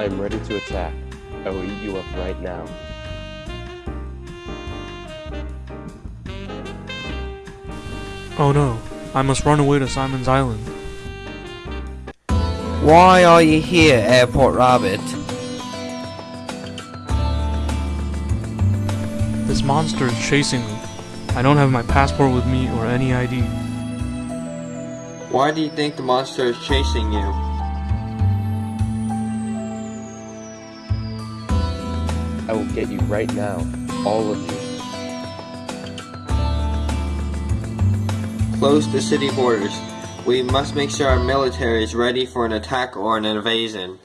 I am ready to attack. I will eat you up right now. Oh no, I must run away to Simon's Island. Why are you here, Airport Rabbit? This monster is chasing me. I don't have my passport with me or any ID. Why do you think the monster is chasing you? I will get you right now. All of you. Close the city borders. We must make sure our military is ready for an attack or an invasion.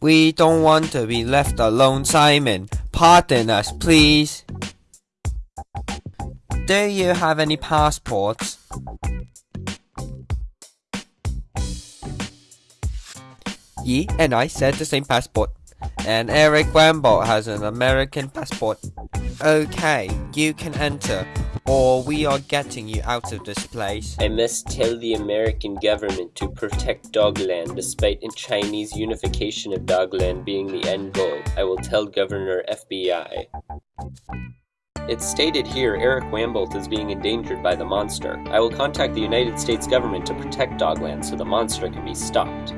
We don't want to be left alone, Simon. Pardon us, please. Do you have any passports? Yi and I said the same passport. And Eric Wamble has an American passport. Okay, you can enter, or we are getting you out of this place. I must tell the American government to protect Dogland despite Chinese unification of Dogland being the end goal. I will tell Governor FBI. It's stated here Eric Wambolt is being endangered by the monster. I will contact the United States government to protect Dogland so the monster can be stopped.